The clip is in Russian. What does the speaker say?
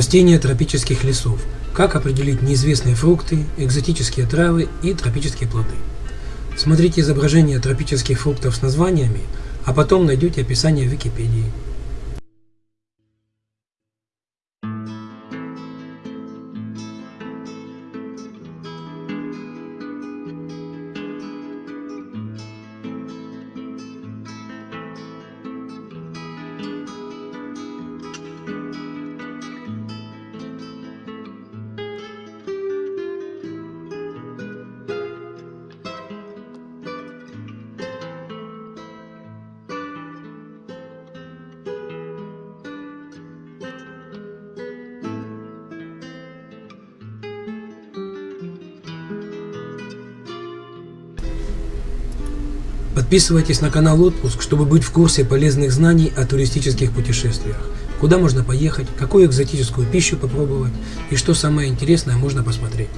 Растения тропических лесов. Как определить неизвестные фрукты, экзотические травы и тропические плоды. Смотрите изображение тропических фруктов с названиями, а потом найдете описание в Википедии. Подписывайтесь на канал Отпуск, чтобы быть в курсе полезных знаний о туристических путешествиях. Куда можно поехать, какую экзотическую пищу попробовать и что самое интересное можно посмотреть.